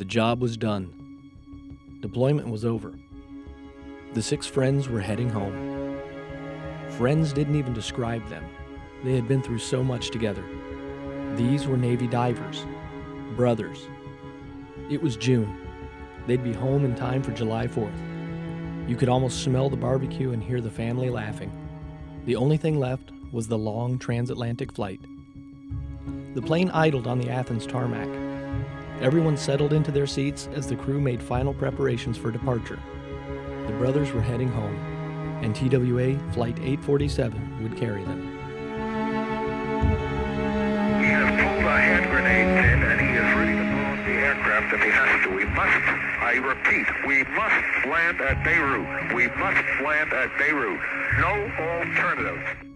The job was done. Deployment was over. The six friends were heading home. Friends didn't even describe them. They had been through so much together. These were Navy divers, brothers. It was June. They'd be home in time for July 4th. You could almost smell the barbecue and hear the family laughing. The only thing left was the long transatlantic flight. The plane idled on the Athens tarmac. Everyone settled into their seats as the crew made final preparations for departure. The brothers were heading home, and TWA Flight 847 would carry them. He has pulled a hand grenade pin and he is ready to the aircraft if he has to. We must, I repeat, we must land at Beirut. We must land at Beirut. No alternatives.